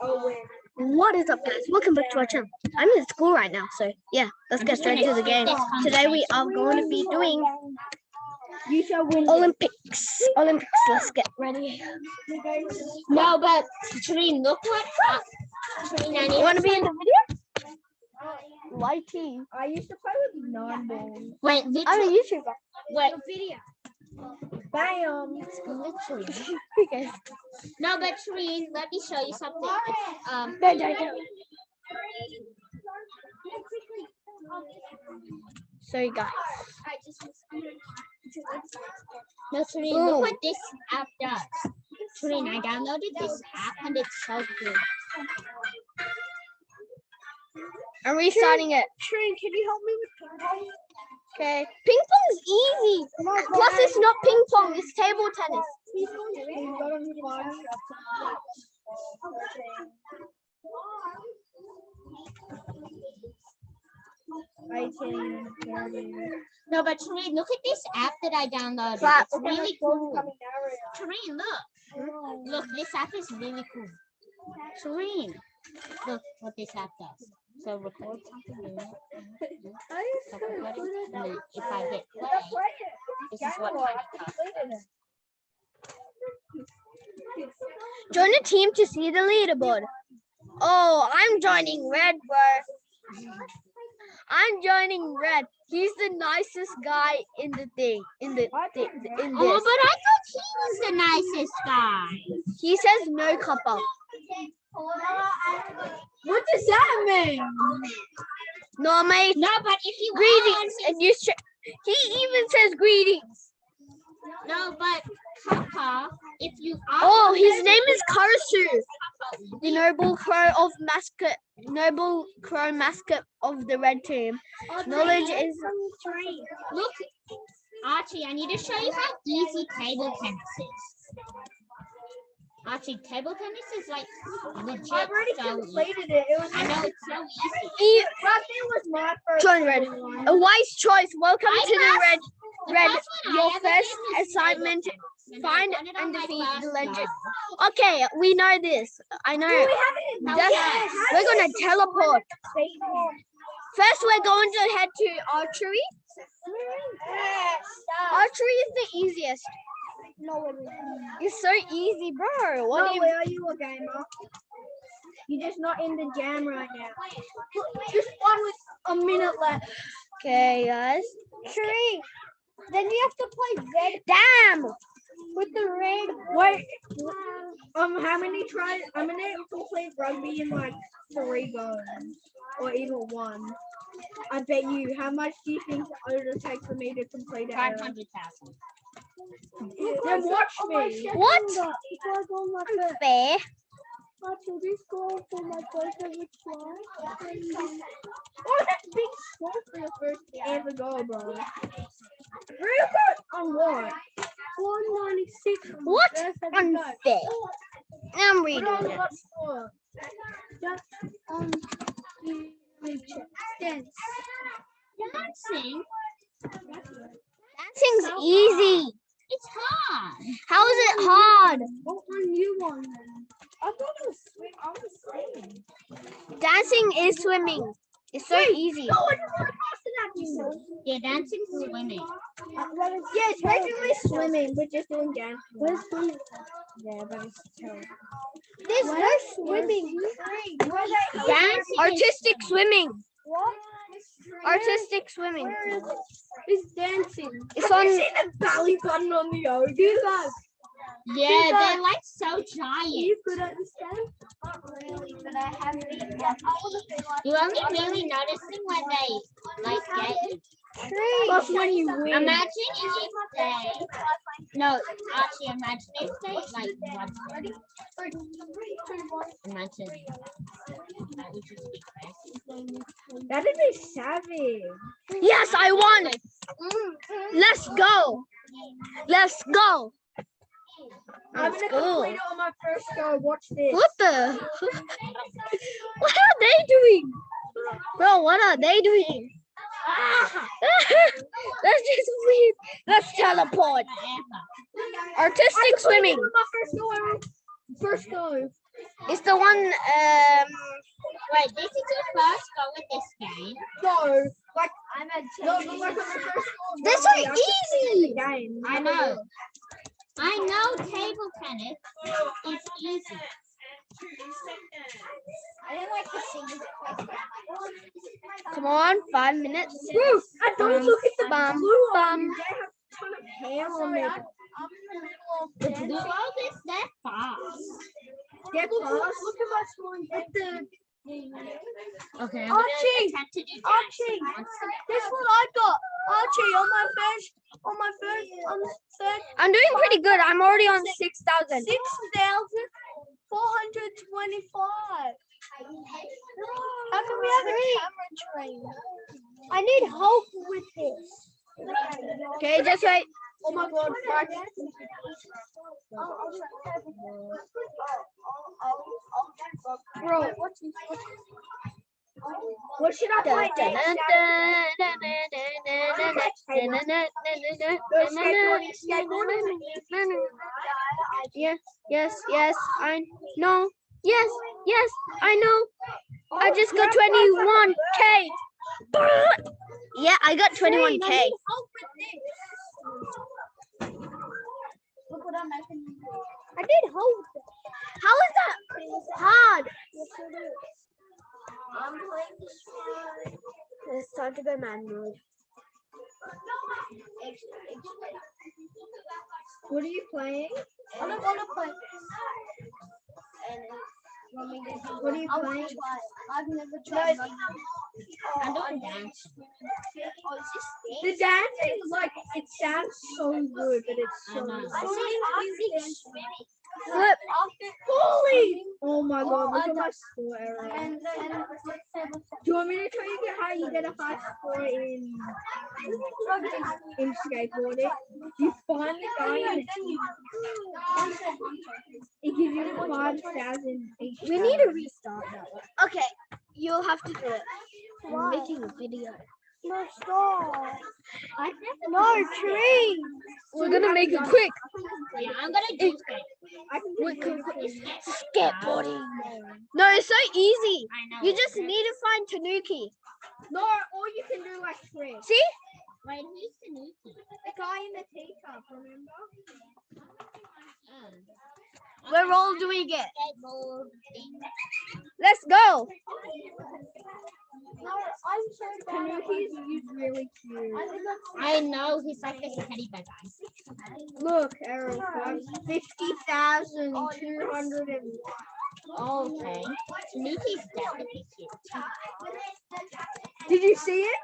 Oh, wait. What is up, guys? Welcome back to our channel. I'm in school right now, so yeah, let's get straight to the game. Today we are going to be doing You shall win. Olympics. Olympics. Let's get ready. No, but Trine, look what. Trine, I You want to to be in the video? Lighty. I used to play with non-balls. wait. I'm a YouTuber. wait. Bam. Literally. Okay. No, but Trine, let me show you something. It's, um. No, no, no. Sorry, guys. No, Trine, Ooh. look what this app does. Trine, I downloaded this app and it's so good. I'm restarting it. Trin, can you help me with ping pong? Okay. Ping pong's easy. Plus, it's not ping pong. It's table tennis. We've got 'em fun. Eighteen, thirty. No, but Trine, look at this app that I downloaded. But- It's really cool. Trine, look. Look, this app is really cool. Trine, look what this app does. So record something. I used So to record put it, it and on- then if I hit play, this is what Game Boy, kind I of stuff. completed it. Join a team to see the leaderboard. Oh, I'm joining red, bro. I'm joining red. He's the nicest guy in the thing. In the I thi- think in Oh, but I thought he was the nicest guy. He says no copper. What does that mean? No, mate. No, but if you Greetings, are, and you. He even says greetings. no, but Papa, if you are, Oh, his name is Karasu, the noble crow of mascot, noble crow mascot of the red team. Knowledge is look, Archie, I need to show you how easy table tennis is. Archie, table tennis is like legit I've already so easy. completed it. It was. I know it's so easy. E- But was my first. Join red. A wise choice. Welcome I to the red. Red, first your first did was table assignment, tennis, and I find done it on and defeat the legend. lab. Okay, we know this. I know. We haven't That's- Yes. we're gonna teleport. First, we're going to head to archery. Archery is the easiest. No, it isn't. It's so easy, bro. What No, you where are you a gamer? You're just not in the jam right now. Just one with a minute left. Okay, guys. Tree. Then you have to play red Damn. with the red. Wait. Um, how many tries? I'm gonna complete rugby in like three goes, or even one. I bet you. How much do you think it would take for me to complete it? Five hundred thousand. Then watch me. What? Fair. Oh, that's big score for the first ever goal, bro. Real good on what? 196. What? That's a good. Unfair. I'm reading it. what score? Just on the. Dancing, Dancing's easy. It's hard. How is it hard? What one you want then? I thought it was swim. I was swimming. Dancing is swimming. It's so easy. No, I just want to pass you. Yeah, dancing, is swimming. Yeah, it's basically swimming, but just doing dance. Where's swimming? Yeah, but it's terrible. There's no swimming. Dancing. Artistic swimming. What? Artistic swimming. Where is it? It's dancing. It's Have you on- seen the belly button on the? Do that. Yeah, they're like so giant. You could understand? Not really, but I have been. I want to be like. You only really notice them when they like get you. Plus when you win. Imagine if they no, actually imagine if they like run. Imagine that would just be crazy. That'd be savage. Yes, I won. Let's go. Let's go. I'm Let's gonna go. complete it on my first go. Watch this. What the? what are they doing? Bro, what are they doing? That's just weird. Let's teleport. I completed swimming. My first go. First go. It's the one um, Wait, this is your first go with this game. No, like I'm a no, but like on first They're so Rugby, easy. Game. I know. I know table tennis is easy. I don't like the singing. Come on, five minutes. Woo! And don't Bum, look at the bum, bum have a ton of hair on it. The world is that fast. Get past. Look at my scoring. At the Okay, I'm Archie! Archie, this one I got. Archie, on my first, on my first, on the third, I'm doing pretty good. I'm already on six thousand. six thousand four hundred twenty-five. How can we have a camera train? I need help with this. Okay, just wait. Oh my god, Frank. Bro, what what should I play next? Yes, yes, yes, I know. Yes, yes, I know. I just got 21k. Yeah, I got 21k. I did hope. How is that hard? I'm playing this one. It's time to go man mode. What are you playing? I don't want to play. What are you playing? I've never tried. I'm doing dance. The dancing, like, it sounds so good, but it's I so know. Flip. Holy! Oh my god, look at my score error. Do you want me to show you how you get a high score in in skateboarding? You find the guy in the team. It gives you five thousand each. We need to restart that one. Okay, you'll have to do it. I'm making a video. No stop. No tree. We're gonna make it quick. Yeah, I'm gonna do it. I can Wait, do quick, it. Skateboarding. No, it's so easy. I know. You just need to find Tanuki. No, or you can do like tree. See? Wait, who's Tanuki? The guy in the teacup, remember? Oh. We're all doing it. Skateboarding. Let's go. No, I'm so Tanuki's he's really cute. I know he's like this teddy bear guy. Look, Errol, fifty thousand two hundred and Okay. Tanuki's definitely cute. Did you see it?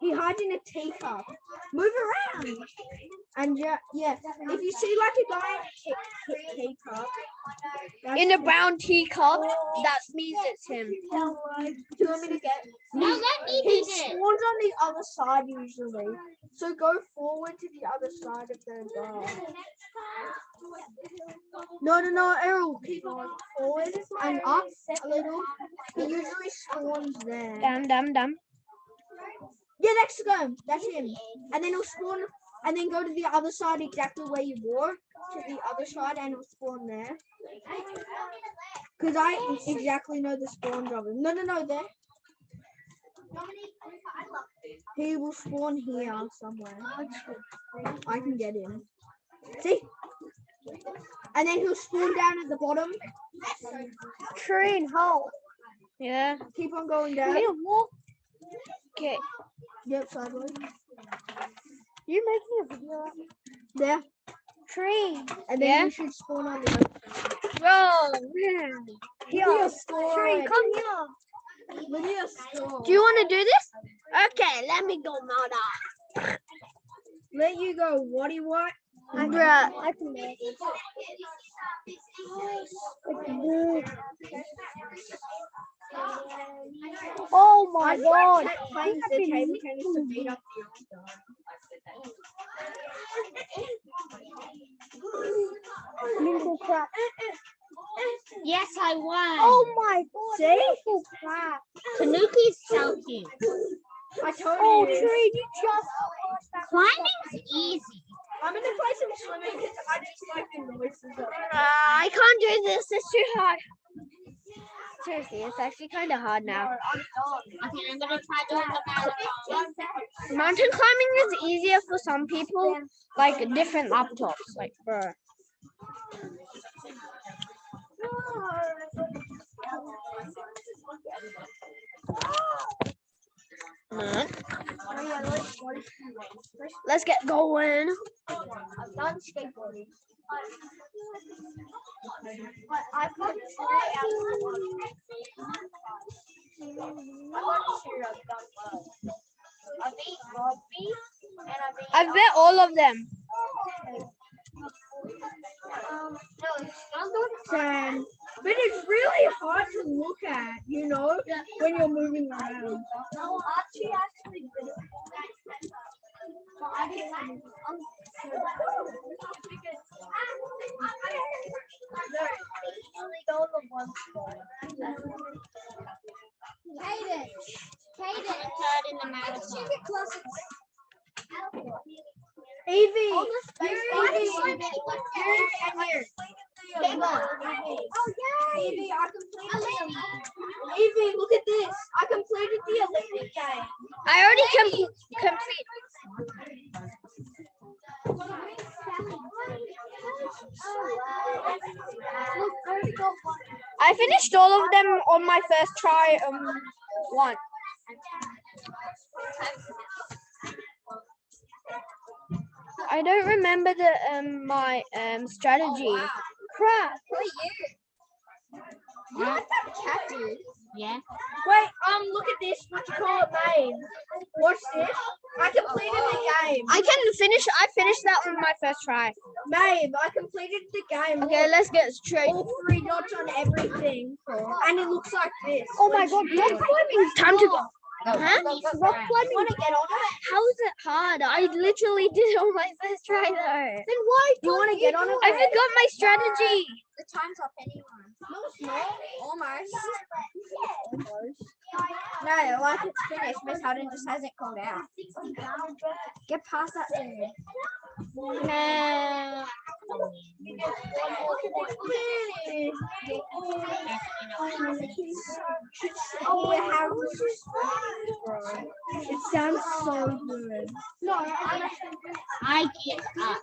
He hides in a teacup. Move around. And yeah, yeah. If you see like a guy in a tea- tea- teacup, In a brown teacup, oh. that means it's him. Do you want me to get? No, let me He do this. spawns on the other side usually. So go forward to the other side of the door. No, no, no, Errol. Keep going forward and up a little. He usually spawns there. Dum dum dum. Yeah, next to him. That's him. And then he'll spawn and then go to the other side exactly where you were. To the other side and he'll spawn there. Because I exactly know the spawns of him. No, no, no, there. He will spawn here somewhere. I can get him. See? And then he'll spawn down at the bottom. Train hole. Yeah. Keep on going down. Okay. Yep, sideways. You're making a video? There. Tree. And then Yeah. you should spawn on the other Bro. Here, Train, come here. Look at your score. Do you want to do this? Okay, let me go, Mona. Let you go. What do you want? I can make it. Oh my my God. Playing the table tennis to beat up Mental crap. Yes, I won. Oh my god. See? Mental crap. Tanuki's so cute. I told Oh, you. Tree, you just. Climbing's easy. I'm gonna play some swimming because I just like the noises. Uh, I can't do this. It's too hard. Seriously, it's actually kind of hard now. Okay, I'm gonna try doing the marathon. Mountain climbing is easier for some people, like different laptops, like for. Let's get going. I've done skateboarding. But I've got I beat rugby and I beat I bet all of them. um no. But it's really hard to look at, you know, when you're moving around. No, Archie actually did it. But I didn't I'm because no, only go to one spot. Kaden, I'm third in the marathon. Evie, Evie. You're in Oh yeah, Evie, I completed. Evie, look at this. I completed the Olympic game. I already com- complete. Look, I already got one. I finished all of them on my first try. Um, one. I don't remember the um my um strategy. Crap. Huh? Yeah. Wait, um, look at this. What you call it, name? Watch this. I completed the game. I can finish. I finished that on my first try. Babe, I completed the game. Okay, Look, let's get straight. all three dots on everything, and it looks like this. Oh my god, rock climbing! Time to go. Huh? Rock climbing. You want to get on it? How is it hard? I literally did it on my first try though. Then why? Do you want to get on it? I forgot my strategy. The time's up anyway. No, it's not. Almost. No, like it's finished. Miss Hudden just hasn't called out. Get past that thing. Oh, It sounds so good. No, I I get up.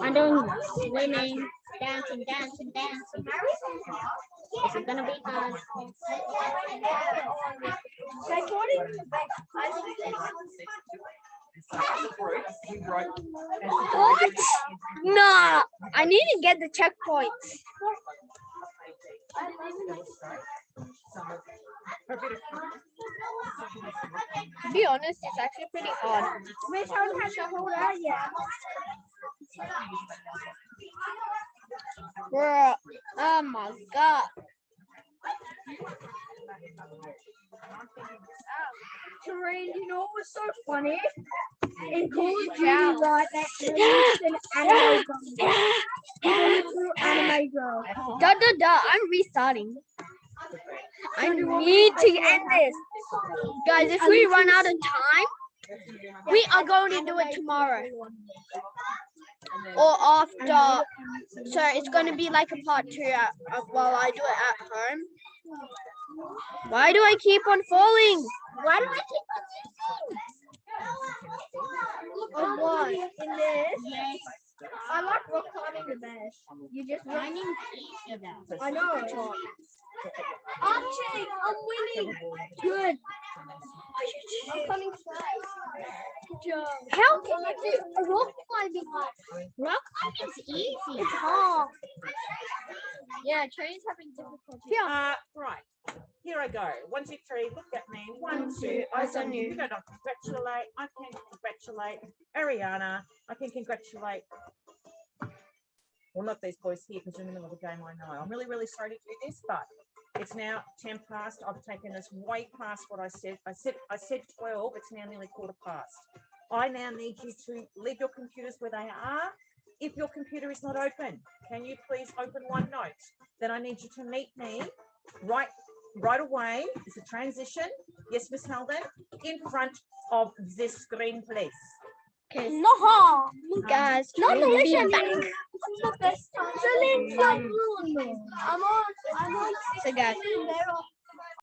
I'm doing swimming, dancing, dancing, dancing. Is gonna be fun. What? Nah. I need to get the checkpoints. To be honest, it's actually pretty hard. Miss Hudden hasn't called out. Bruh. Oh my god. Terrain, you know what was so funny? In Call of Duty, right, that released an anime girl. It was an anime girl. Da da da. I'm restarting. I need to end this. Guys, if we run out of time, we are going to do it tomorrow or after. So it's going to be like a part two uh, uh, while I do it at home. Why do I keep on falling? Why do I Of what? In this? I like rock climbing the best. You just run. I'm in each of them. I know. Archie, I'm winning. Good. I'm coming first. Good job. How can you do rock climbing? Rock climbing's easy. It's hard. Yeah, train's having difficulty. Uh, right. Here I go. One, two, three. Look at me. One, two. Eyes on you. You don't congratulate. I can congratulate Ariana. I can congratulate. Well, not these boys here because in the middle of the game. I know. I'm really, really sorry to do this, but it's now ten past. I've taken us way past what I said. I said I said twelve. It's now nearly quarter past. I now need you to leave your computers where they are. If your computer is not open, can you please open OneNote? Then I need you to meet me right right away is a transition. Yes, Miss Melvin, in front of this screen, please. Okay, No. guys, No, we'll no, listen. back. This is the best time. Celine, I'm on.